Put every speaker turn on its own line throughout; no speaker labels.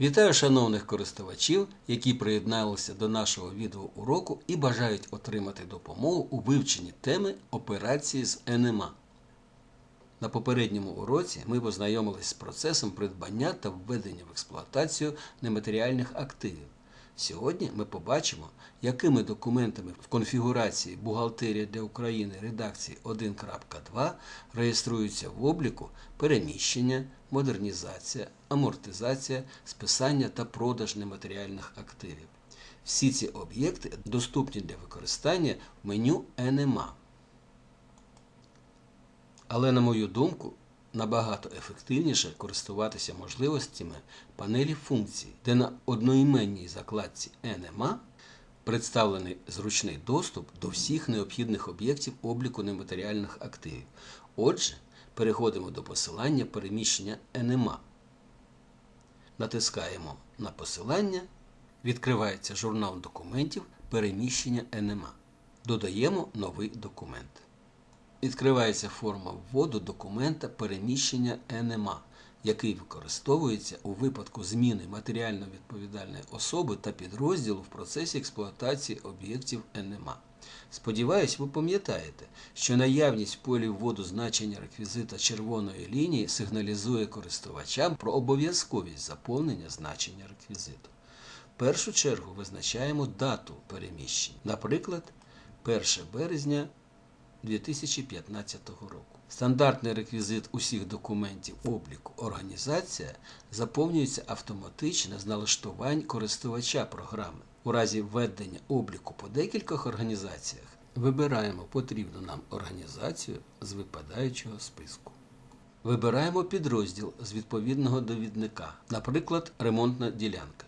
Вітаю шановних користувачів, які приєдналися до нашого відеоуроку і бажають отримати допомогу у вивченні теми операції з НМА. На попередньому уроці ми познайомилися з процесом придбання та введення в експлуатацію нематеріальних активів. Сьогодні ми побачимо, якими документами в конфігурації Бухгалтерія для України редакції 1.2 реєструються в обліку переміщення, модернізація, амортизація, списання та продаж нематеріальних активів. Всі ці об'єкти доступні для використання в меню NMA. Але, на мою думку, набагато ефективніше користуватися можливостями панелі функцій, де на одноіменній закладці NMA представлений зручний доступ до всіх необхідних об'єктів обліку нематеріальних активів. Отже, переходимо до посилання переміщення NMA. Натискаємо на посилання, відкривається журнал документів переміщення NMA. Додаємо новий документ. Відкривається форма вводу документа переміщення НМА, який використовується у випадку зміни матеріально відповідальної особи та підрозділу в процесі експлуатації об'єктів НМА. Сподіваюсь, ви пам'ятаєте, що наявність в полі вводу значення реквізита червоної лінії сигналізує користувачам про обов'язковість заповнення значення реквізиту. В першу чергу визначаємо дату переміщень, наприклад, 1 березня 2015 року. Стандартний реквізит усіх документів обліку організація заповнюється автоматично з налаштувань користувача програми. У разі введення обліку по декількох організаціях вибираємо потрібну нам організацію з випадаючого списку. Вибираємо підрозділ з відповідного довідника, наприклад, ремонтна ділянка.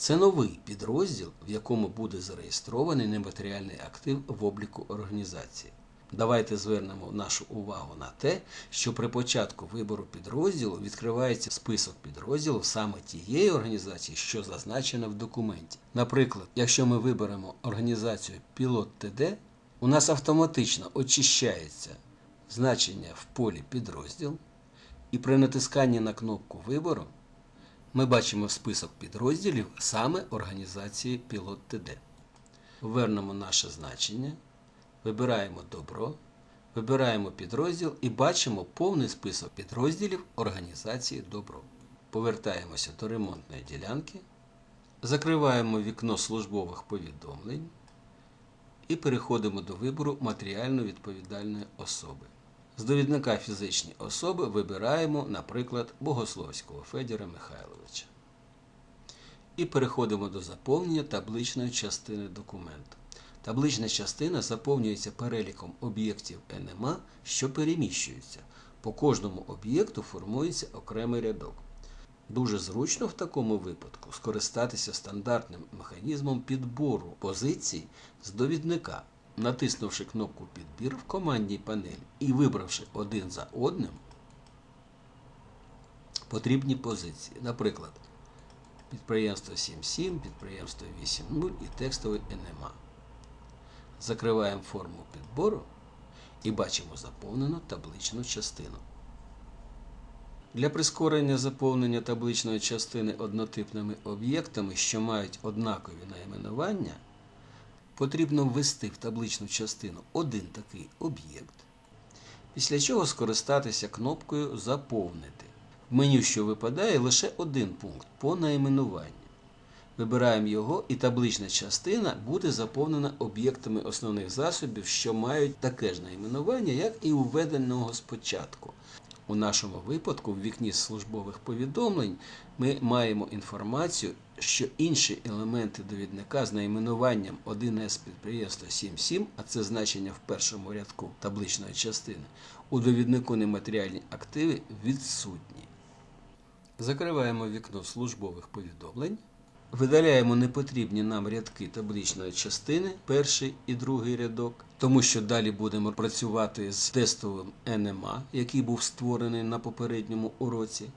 Це новий підрозділ, в якому буде зареєстрований нематеріальний актив в обліку організації. Давайте звернемо нашу увагу на те, що при початку вибору підрозділу відкривається список підрозділів саме тієї організації, що зазначена в документі. Наприклад, якщо ми виберемо організацію Пілот ТД, у нас автоматично очищається значення в полі підрозділ, і при натисканні на кнопку вибору ми бачимо список підрозділів саме організації Пілот ТД. Ввернемо наше значення, вибираємо добро, вибираємо підрозділ і бачимо повний список підрозділів організації Добро. Повертаємося до ремонтної ділянки, закриваємо вікно службових повідомлень і переходимо до вибору матеріально відповідальної особи. З довідника фізичні особи вибираємо, наприклад, Богословського Федіра Михайловича. І переходимо до заповнення табличної частини документу. Таблична частина заповнюється переліком об'єктів НМА, що переміщуються. По кожному об'єкту формується окремий рядок. Дуже зручно в такому випадку скористатися стандартним механізмом підбору позицій з довідника натиснувши кнопку Підбір в командній панелі і вибравши один за одним потрібні позиції. Наприклад, підприємство 7.7, підприємство 8.0 і текстовий НМА. Закриваємо форму підбору і бачимо заповнену табличну частину. Для прискорення заповнення табличної частини однотипними об'єктами, що мають однакові найменування потрібно ввести в табличну частину один такий об'єкт, після чого скористатися кнопкою Заповнити. В меню, що випадає, лише один пункт по найменуванню. Вибираємо його, і таблична частина буде заповнена об'єктами основних засобів, що мають таке ж найменування, як і введеного спочатку. У нашому випадку, в вікні службових повідомлень, ми маємо інформацію, що інші елементи довідника з найменуванням 1С підприємства 7.7, а це значення в першому рядку табличної частини, у довіднику нематеріальні активи відсутні. Закриваємо вікно службових повідомлень. Видаляємо непотрібні нам рядки табличної частини, перший і другий рядок, тому що далі будемо працювати з тестовим НМА, який був створений на попередньому уроці.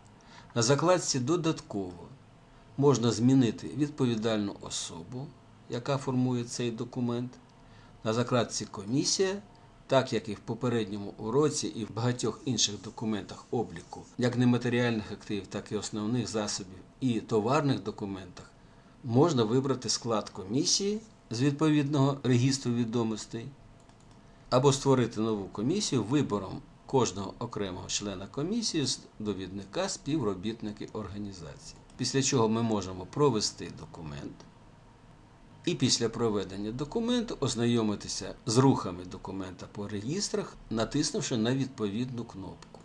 На закладці додатково можна змінити відповідальну особу, яка формує цей документ. На закладці Комісія Так як і в попередньому уроці, і в багатьох інших документах обліку, як нематеріальних активів, так і основних засобів і товарних документах, можна вибрати склад комісії з відповідного регістру відомостей або створити нову комісію вибором кожного окремого члена комісії з довідника співробітники організації. Після чого ми можемо провести документ. І після проведення документу ознайомитися з рухами документа по реєстрах, натиснувши на відповідну кнопку.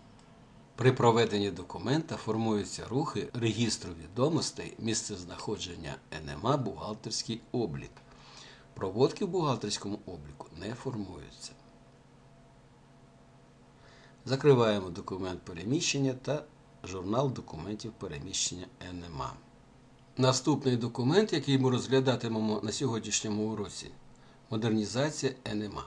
При проведенні документа формуються рухи регістру відомостей місцезнаходження НМА бухгалтерський облік. Проводки в бухгалтерському обліку не формуються. Закриваємо документ переміщення та журнал документів переміщення НМА. Наступний документ, який ми розглядатимемо на сьогоднішньому уроці модернізація НМА.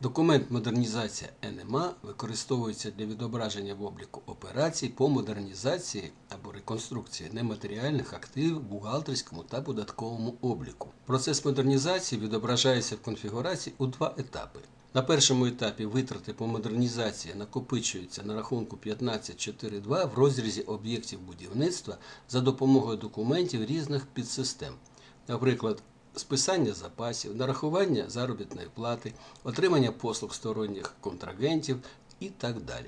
Документ модернізація НМА використовується для відображення в обліку операцій по модернізації або реконструкції нематеріальних активів в бухгалтерському та податковому обліку. Процес модернізації відображається в конфігурації у два етапи. На першому етапі витрати по модернізації накопичуються на рахунку 15.4.2 в розрізі об'єктів будівництва за допомогою документів різних підсистем, наприклад, списання запасів, нарахування заробітної плати, отримання послуг сторонніх контрагентів і так далі.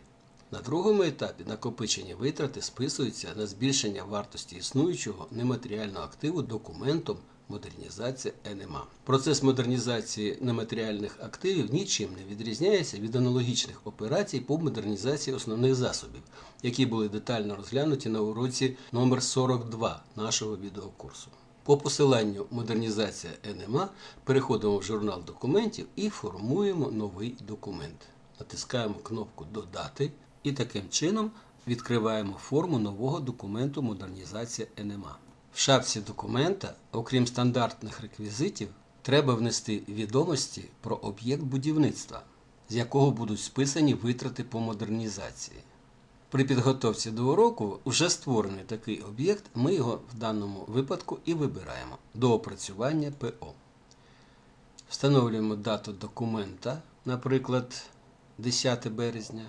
На другому етапі накопичені витрати списуються на збільшення вартості існуючого нематеріального активу документом модернізація НМА. Процес модернізації нематеріальних активів нічим не відрізняється від аналогічних операцій по модернізації основних засобів, які були детально розглянуті на уроці номер 42 нашого відеокурсу. По посиланню модернізація НМА переходимо в журнал документів і формуємо новий документ. Натискаємо кнопку Додати і таким чином відкриваємо форму нового документу модернізація НМА. В шапці документа, окрім стандартних реквізитів, треба внести відомості про об'єкт будівництва, з якого будуть списані витрати по модернізації. При підготовці до уроку вже створений такий об'єкт, ми його в даному випадку і вибираємо до опрацювання ПО. Встановлюємо дату документа, наприклад, 10 березня,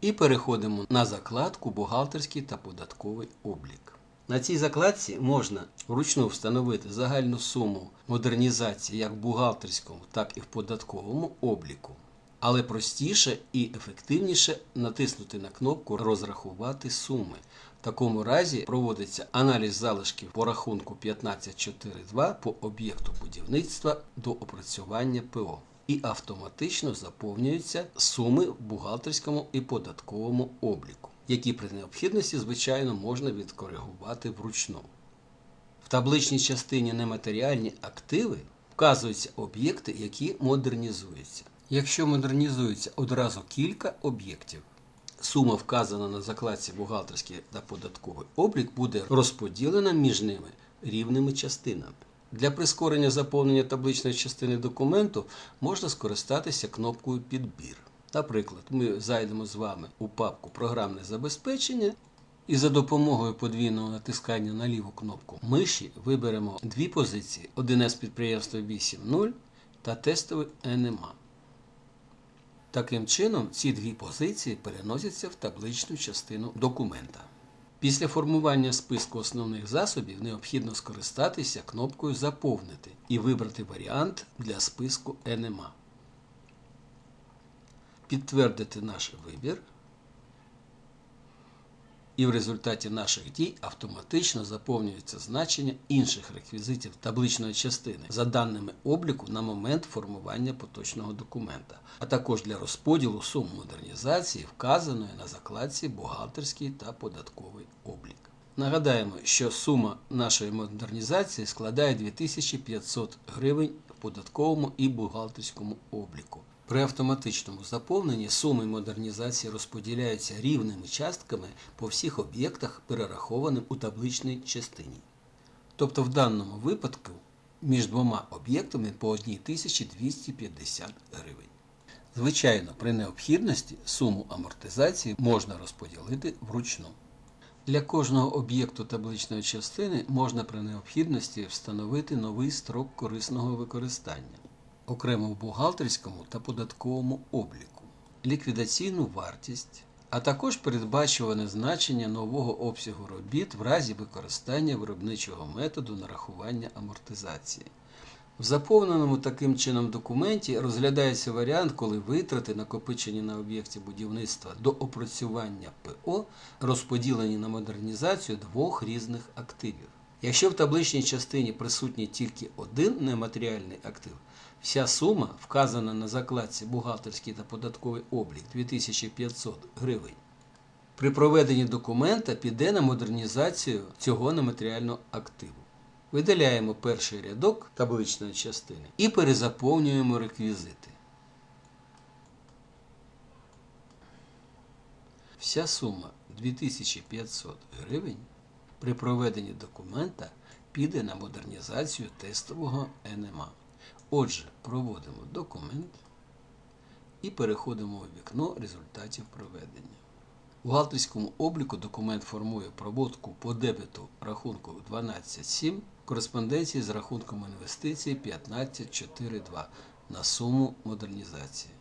і переходимо на закладку Бухгалтерський та податковий облік. На цій закладці можна вручну встановити загальну суму модернізації як в бухгалтерському, так і в податковому обліку. Але простіше і ефективніше натиснути на кнопку Розрахувати суми. В такому разі проводиться аналіз залишків по рахунку 15.4.2 по об'єкту будівництва до опрацювання ПО. І автоматично заповнюються суми в бухгалтерському і податковому обліку, які при необхідності, звичайно, можна відкоригувати вручну. В табличній частині нематеріальні активи вказуються об'єкти, які модернізуються. Якщо модернізується одразу кілька об'єктів, сума, вказана на закладці бухгалтерський та податковий облік, буде розподілена між ними рівними частинами. Для прискорення заповнення табличної частини документу можна скористатися кнопкою Підбір. Наприклад, ми зайдемо з вами у папку Програмне забезпечення і за допомогою подвійного натискання на ліву кнопку миші виберемо дві позиції: 1С підприємство 8.0 та тестовий НМА. Таким чином, ці дві позиції переносяться в табличну частину документа. Після формування списку основних засобів необхідно скористатися кнопкою Заповнити і вибрати варіант для списку НМА. Підтвердити наш вибір. І в результаті наших дій автоматично заповнюється значення інших реквізитів табличної частини за даними обліку на момент формування поточного документа, а також для розподілу сум модернізації, вказаної на закладці бухгалтерський та податковий облік. Нагадаємо, що сума нашої модернізації складає 2500 гривень в податковому і бухгалтерському обліку. При автоматичному заповненні суми модернізації розподіляються рівними частками по всіх об'єктах, перерахованим у табличній частині. Тобто в даному випадку між двома об'єктами по 1250 гривень. Звичайно, при необхідності суму амортизації можна розподілити вручну. Для кожного об'єкту табличної частини можна при необхідності встановити новий строк корисного використання. Окремо в бухгалтерському та податковому обліку, ліквідаційну вартість, а також передбачуване значення нового обсягу робіт в разі використання виробничого методу нарахування амортизації. В заповненому таким чином документі розглядається варіант, коли витрати, накопичені на об'єкті будівництва до опрацювання ПО, розподілені на модернізацію двох різних активів. Якщо в табличній частині присутній тільки один нематеріальний актив, вся сума, вказана на закладці бухгалтерський та податковий облік 2500 гривень, при проведенні документа піде на модернізацію цього нематеріального активу. Видаляємо перший рядок табличної частини і перезаповнюємо реквізити. Вся сума 2500 гривень при проведенні документа піде на модернізацію тестового НМА. Отже, проводимо документ і переходимо у вікно результатів проведення. У бухгалтерському обліку документ формує проводку по дебету рахунку 12.7 кореспонденції з рахунком інвестицій 15.4.2 на суму модернізації.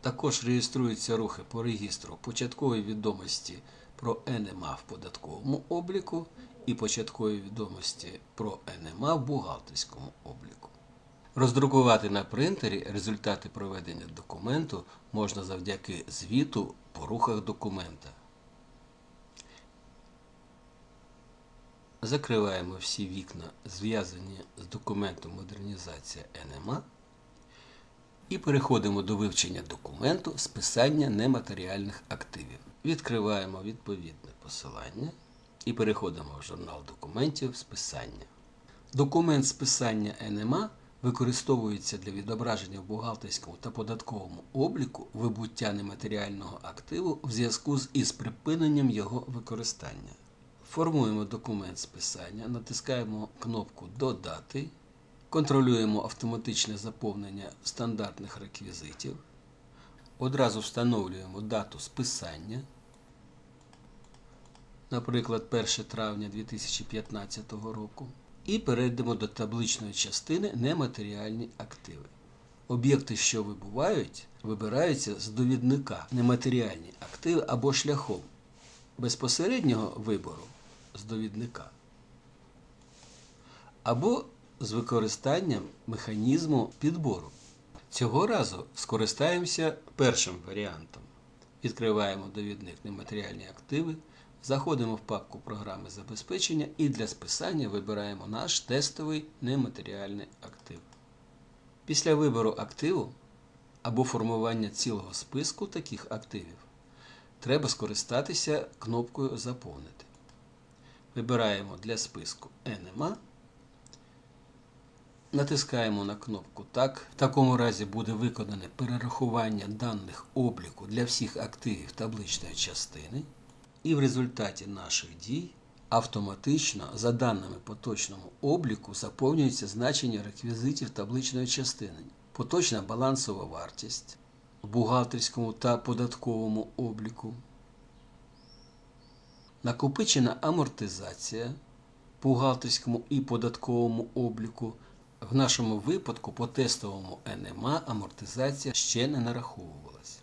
Також реєструються рухи по регістру початкової відомості про НМА в податковому обліку і початкові відомості про НМА в бухгалтерському обліку. Роздрукувати на принтері результати проведення документу можна завдяки звіту по рухах документа. Закриваємо всі вікна, зв'язані з документом модернізація НМА і переходимо до вивчення документу списання нематеріальних активів. Відкриваємо відповідне посилання і переходимо в журнал документів списання. Документ списання НМА використовується для відображення в бухгалтерському та податковому обліку вибуття нематеріального активу в зв'язку з із припиненням його використання. Формуємо документ списання, натискаємо кнопку Додати, контролюємо автоматичне заповнення стандартних реквізитів. Одразу встановлюємо дату списання, наприклад, 1 травня 2015 року. І перейдемо до табличної частини нематеріальні активи. Об'єкти, що вибувають, вибираються з довідника нематеріальні активи або шляхом безпосереднього вибору з довідника, або з використанням механізму підбору. Цього разу скористаємося першим варіантом. Відкриваємо довідник нематеріальні активи. Заходимо в папку програми забезпечення і для списання вибираємо наш тестовий нематеріальний актив. Після вибору активу або формування цілого списку таких активів треба скористатися кнопкою Заповнити. Вибираємо для списку NMA. Натискаємо на кнопку Так. В такому разі буде виконане перерахування даних обліку для всіх активів табличної частини. І в результаті наших дій автоматично за даними поточному обліку заповнюється значення реквізитів табличної частини, поточна балансова вартість в бухгалтерському та податковому обліку, накопичена амортизація в бухгалтерському і податковому обліку. В нашому випадку по тестовому НМА амортизація ще не нараховувалась.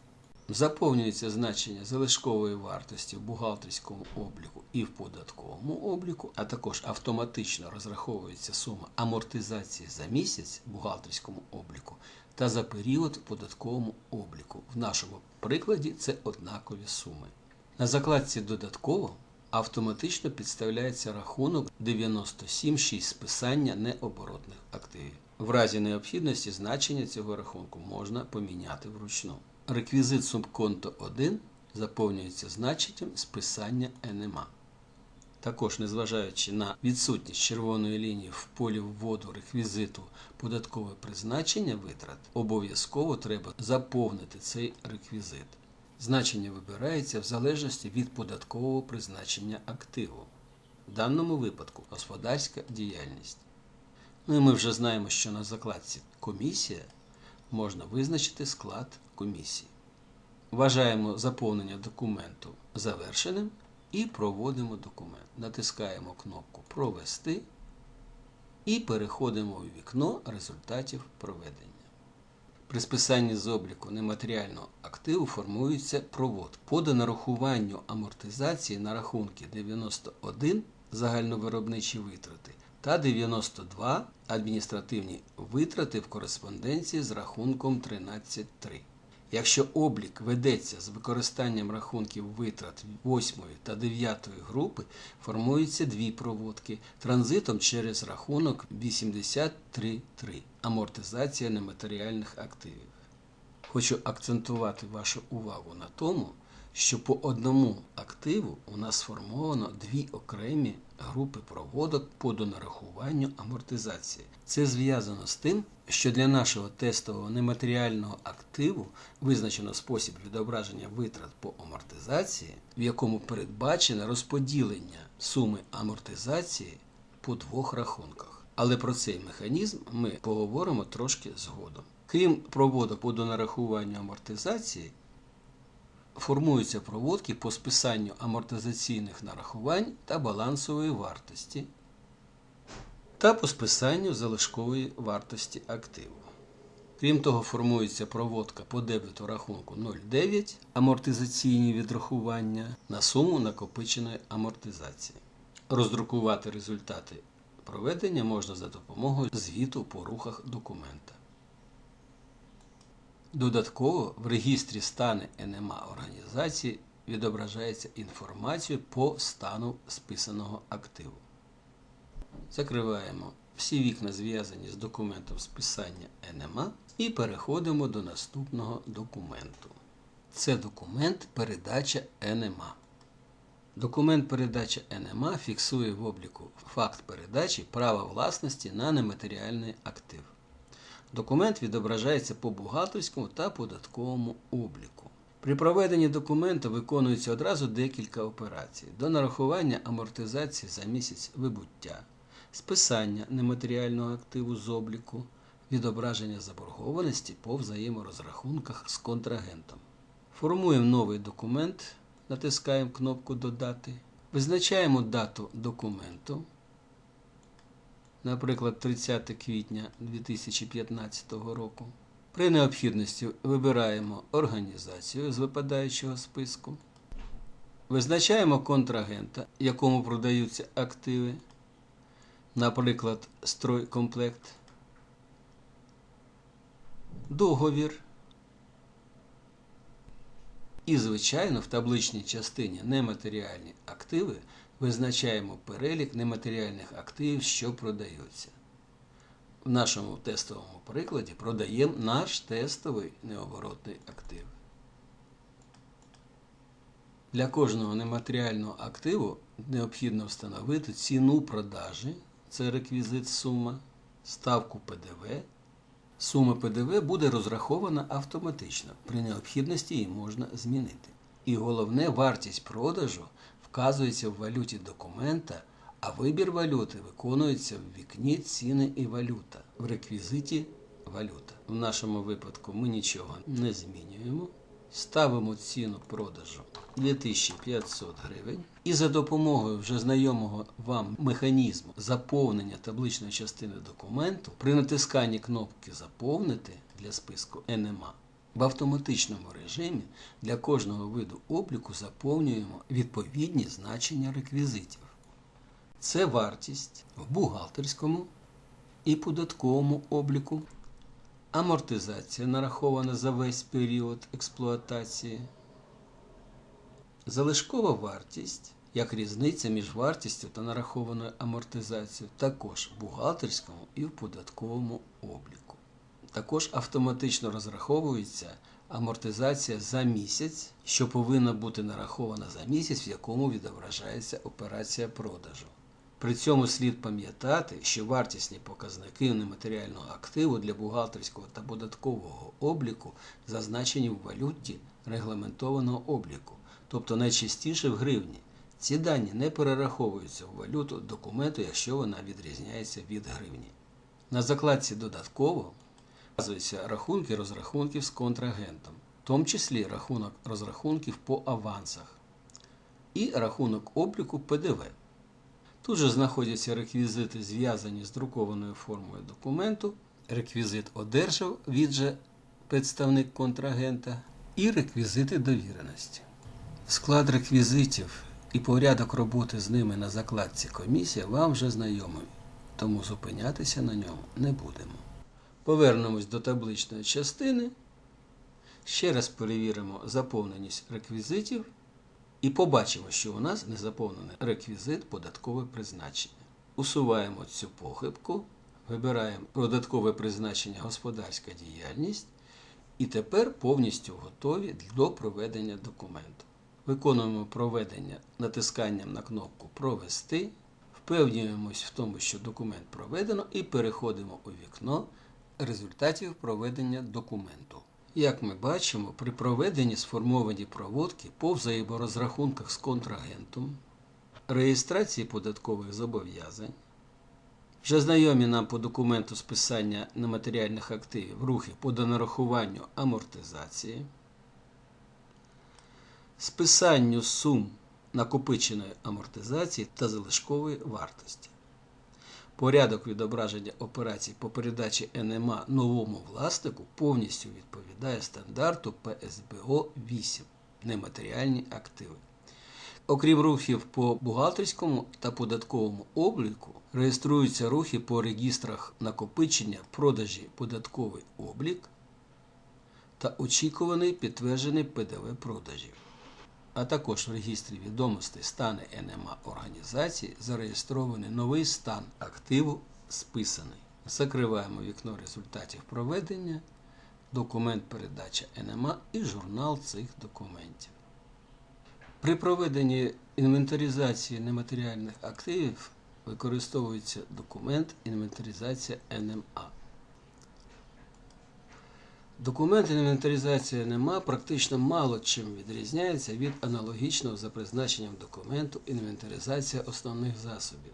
Заповнюється значення залишкової вартості в бухгалтерському обліку і в податковому обліку, а також автоматично розраховується сума амортизації за місяць в бухгалтерському обліку та за період в податковому обліку. В нашому прикладі це однакові суми. На закладці додатково автоматично підставляється рахунок 97.6 списання необоротних активів. В разі необхідності значення цього рахунку можна поміняти вручну. Реквізит субконто 1 заповнюється значенням списання НМА. Також, незважаючи на відсутність червоної лінії в полі вводу реквізиту податкове призначення витрат, обов'язково треба заповнити цей реквізит. Значення вибирається в залежності від податкового призначення активу. В даному випадку господарська діяльність. Ну і ми вже знаємо, що на закладці комісія можна визначити склад комісії. Вважаємо заповнення документу завершеним і проводимо документ. Натискаємо кнопку Провести і переходимо у вікно результатів проведення. При списанні з обліку нематеріального активу формується провод. По нарахуванню амортизації на рахунки 91 загальновиробничі витрати та 92 адміністративні витрати в кореспонденції з рахунком 13.3. Якщо облік ведеться з використанням рахунків витрат 8 та 9 групи, формуються дві проводки транзитом через рахунок 83.3 амортизація нематеріальних активів. Хочу акцентувати вашу увагу на тому, що по одному активу у нас сформовано дві окремі групи проводок по донарахуванню амортизації. Це зв'язано з тим, що для нашого тестового нематеріального активу визначено спосіб відображення витрат по амортизації, в якому передбачено розподілення суми амортизації по двох рахунках. Але про цей механізм ми поговоримо трошки згодом. Крім проводок по донарахуванню амортизації, формуються проводки по списанню амортизаційних нарахувань та балансової вартості та по списанню залишкової вартості активу. Крім того, формується проводка по дебету рахунку 0,9 амортизаційні відрахування на суму накопиченої амортизації. Роздрукувати результати проведення можна за допомогою звіту по рухах документа. Додатково в регістрі стани НМА організації відображається інформація по стану списаного активу. Закриваємо всі вікна, зв'язані з документом списання НМА, і переходимо до наступного документу. Це документ передача НМА. Документ передача НМА фіксує в обліку факт передачі права власності на нематеріальний актив. Документ відображається по бухгалтерському та податковому обліку. При проведенні документу виконується одразу декілька операцій: до нарахування амортизації за місяць вибуття, списання нематеріального активу з обліку, відображення заборгованості по взаєморозрахунках з контрагентом. Формуємо новий документ, натискаємо кнопку Додати, визначаємо дату документу. Наприклад, 30 квітня 2015 року. При необхідності вибираємо організацію з випадаючого списку, визначаємо контрагента, якому продаються активи, наприклад, стройкомплект, договір. І, звичайно, в табличній частині нематеріальні активи визначаємо перелік нематеріальних активів, що продаються. В нашому тестовому прикладі продаємо наш тестовий необоротний актив. Для кожного нематеріального активу необхідно встановити ціну продажі, це реквізит сума, ставку ПДВ. Сума ПДВ буде розрахована автоматично. При необхідності її можна змінити. І головне, вартість продажу вказується в валюті документа, а вибір валюти виконується в вікні ціни і валюта в реквізиті валюта. В нашому випадку ми нічого не змінюємо. Ставимо ціну продажу 2500 гривень. І за допомогою вже знайомого вам механізму заповнення табличної частини документу при натисканні кнопки Заповнити для списку НМА в автоматичному режимі для кожного виду обліку заповнюємо відповідні значення реквізитів. Це вартість в бухгалтерському і податковому обліку, амортизація нарахована за весь період експлуатації, залишкова вартість як різниця між вартістю та нарахованою амортизацією, також в бухгалтерському і в податковому обліку. Також автоматично розраховується амортизація за місяць, що повинна бути нарахована за місяць, в якому відображається операція продажу. При цьому слід пам'ятати, що вартісні показники нематеріального активу для бухгалтерського та податкового обліку зазначені в валюті регламентованого обліку, тобто найчастіше в гривні. Ці дані не перераховуються в валюту документу, якщо вона відрізняється від гривні. На закладці додатково вказуються рахунки розрахунків з контрагентом, в тому числі рахунок розрахунків по авансах і рахунок обліку ПДВ. Тут же знаходяться реквізити, зв'язані з друкованою формою документу. Реквізит одержав, він же представник контрагента, і реквізити довіреності. Склад реквізитів і порядок роботи з ними на закладці комісія вам вже знайомий, тому зупинятися на ньому не будемо. Повернемось до табличної частини. Ще раз перевіримо заповненість реквізитів і побачимо, що у нас не заповнений реквізит податкове призначення. Усуваємо цю похибку, вибираємо додаткове призначення господарська діяльність і тепер повністю готові до проведення документу. Виконуємо проведення натисканням на кнопку Провести, впевнюємось в тому, що документ проведено, і переходимо у вікно результатів проведення документу. Як ми бачимо, при проведенні сформовані проводки по взаєморозрахунках з контрагентом, реєстрації податкових зобов'язань, вже знайомі нам по документу списання нематеріальних активів рухи по донарахуванню амортизації, списанню сум накопиченої амортизації та залишкової вартості. Порядок відображення операцій по передачі НМА новому власнику повністю відповідає стандарту ПСБО 8 нематеріальні активи. Окрім рухів по бухгалтерському та податковому обліку, реєструються рухи по регістрах накопичення, продажі податковий облік та очікуваний підтверджений ПДВ продажів а також в регістрі відомостей стани НМА організації зареєстрований новий стан активу списаний. Закриваємо вікно результатів проведення, документ передача НМА і журнал цих документів. При проведенні інвентаризації нематеріальних активів використовується документ інвентаризація НМА. Документ інвентаризації НМА практично мало чим відрізняється від аналогічного за призначенням документу інвентаризація основних засобів.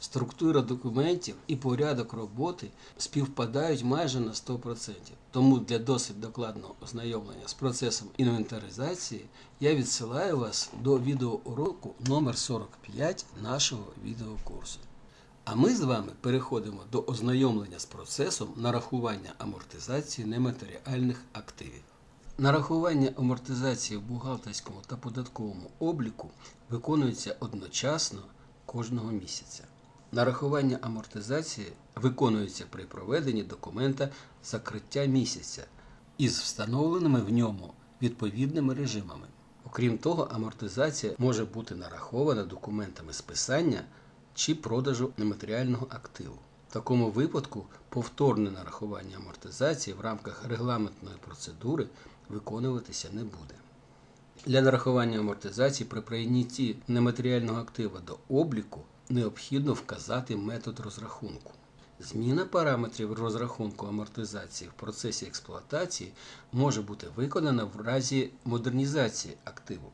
Структура документів і порядок роботи співпадають майже на 100%. Тому для досить докладного ознайомлення з процесом інвентаризації я відсилаю вас до відеоуроку номер 45 нашого відеокурсу. А ми з вами переходимо до ознайомлення з процесом нарахування амортизації нематеріальних активів. Нарахування амортизації в бухгалтерському та податковому обліку виконується одночасно кожного місяця. Нарахування амортизації виконується при проведенні документа закриття місяця із встановленими в ньому відповідними режимами. Окрім того, амортизація може бути нарахована документами списання чи продажу нематеріального активу. В такому випадку повторне нарахування амортизації в рамках регламентної процедури виконуватися не буде. Для нарахування амортизації при прийнятті нематеріального актива до обліку необхідно вказати метод розрахунку. Зміна параметрів розрахунку амортизації в процесі експлуатації може бути виконана в разі модернізації активу.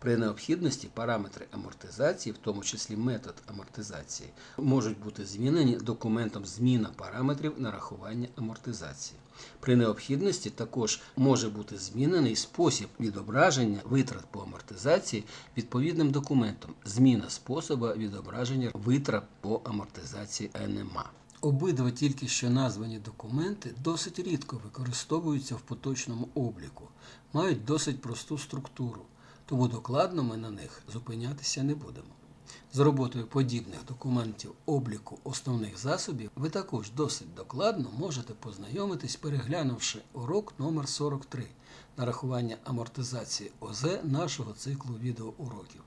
При необхідності параметри амортизації, в тому числі метод амортизації, можуть бути змінені документом зміна параметрів нарахування амортизації. При необхідності також може бути змінений спосіб відображення витрат по амортизації відповідним документом, зміна способу відображення витрат по амортизації НМА. Обидва тільки що названі документи досить рідко використовуються в поточному обліку, мають досить просту структуру тому докладно ми на них зупинятися не будемо. З роботою подібних документів обліку основних засобів ви також досить докладно можете познайомитись, переглянувши урок номер 43 нарахування амортизації ОЗ нашого циклу відеоуроків.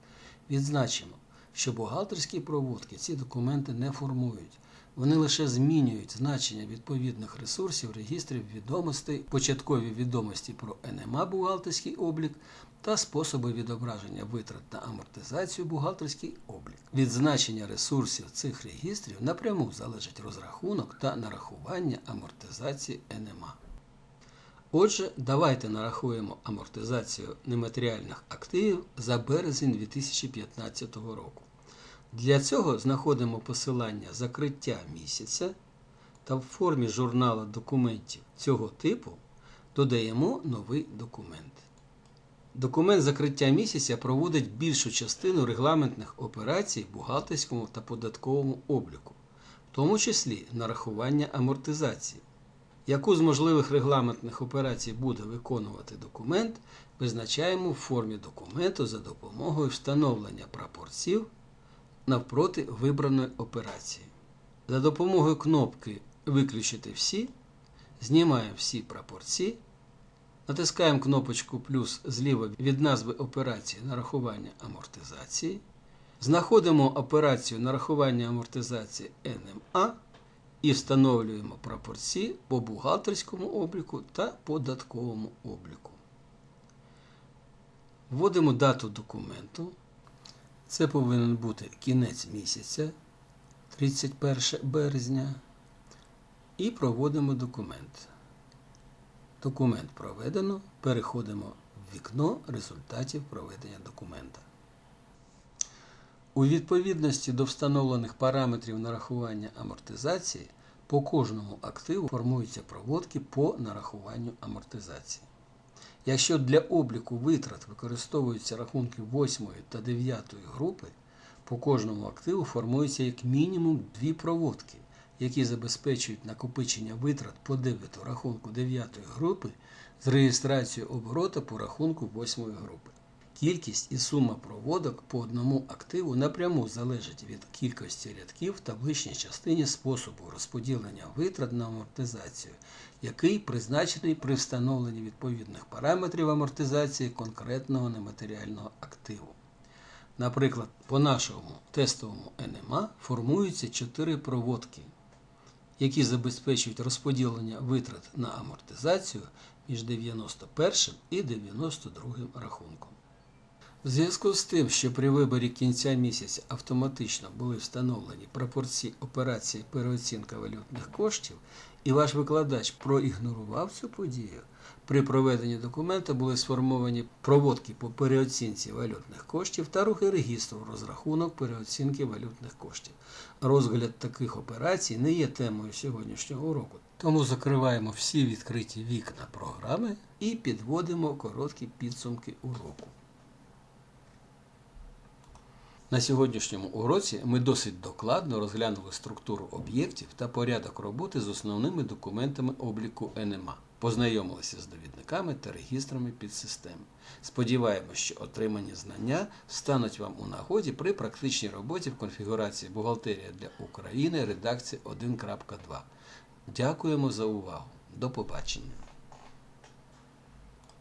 Відзначимо, що бухгалтерські проводки ці документи не формують. Вони лише змінюють значення відповідних ресурсів регістрів відомостей, початкові відомості про НМА бухгалтерський облік та способи відображення витрат на амортизацію бухгалтерський облік. Від значення ресурсів цих регістрів напряму залежить розрахунок та нарахування амортизації НМА. Отже, давайте нарахуємо амортизацію нематеріальних активів за березень 2015 року. Для цього знаходимо посилання закриття місяця та в формі журнала документів цього типу додаємо новий документ. Документ закриття місяця проводить більшу частину регламентних операцій в бухгалтерському та податковому обліку, в тому числі нарахування амортизації. Яку з можливих регламентних операцій буде виконувати документ, визначаємо в формі документу за допомогою встановлення прапорців навпроти вибраної операції. За допомогою кнопки Виключити всі знімаємо всі прапорці, натискаємо кнопочку плюс зліва від назви операції нарахування амортизації, знаходимо операцію нарахування амортизації НМА і встановлюємо прапорці по бухгалтерському обліку та податковому обліку. Вводимо дату документу. Це повинен бути кінець місяця 31 березня. І проводимо документ. Документ проведено. Переходимо в вікно результатів проведення документа. У відповідності до встановлених параметрів нарахування амортизації по кожному активу формуються проводки по нарахуванню амортизації. Якщо для обліку витрат використовуються рахунки 8 та 9 групи, по кожному активу формується як мінімум дві проводки, які забезпечують накопичення витрат по дебету рахунку 9 групи з реєстрацією оборота по рахунку 8 групи. Кількість і сума проводок по одному активу напряму залежить від кількості рядків в табличній частині способу розподілення витрат на амортизацію, який призначений при встановленні відповідних параметрів амортизації конкретного нематеріального активу. Наприклад, по нашому тестовому НМА формуються 4 проводки, які забезпечують розподілення витрат на амортизацію між 91 і 92 рахунком. В зв'язку з тим, що при виборі кінця місяця автоматично були встановлені пропорції операції переоцінка валютних коштів, і ваш викладач проігнорував цю подію, при проведенні документа були сформовані проводки по переоцінці валютних коштів та рухи регістру розрахунок переоцінки валютних коштів. Розгляд таких операцій не є темою сьогоднішнього уроку. Тому закриваємо всі відкриті вікна програми і підводимо короткі підсумки уроку. На сьогоднішньому уроці ми досить докладно розглянули структуру об'єктів та порядок роботи з основними документами обліку НМА, познайомилися з довідниками та регістрами підсистем. Сподіваємось, що отримані знання стануть вам у нагоді при практичній роботі в конфігурації Бухгалтерія для України редакції 1.2. Дякуємо за увагу. До побачення.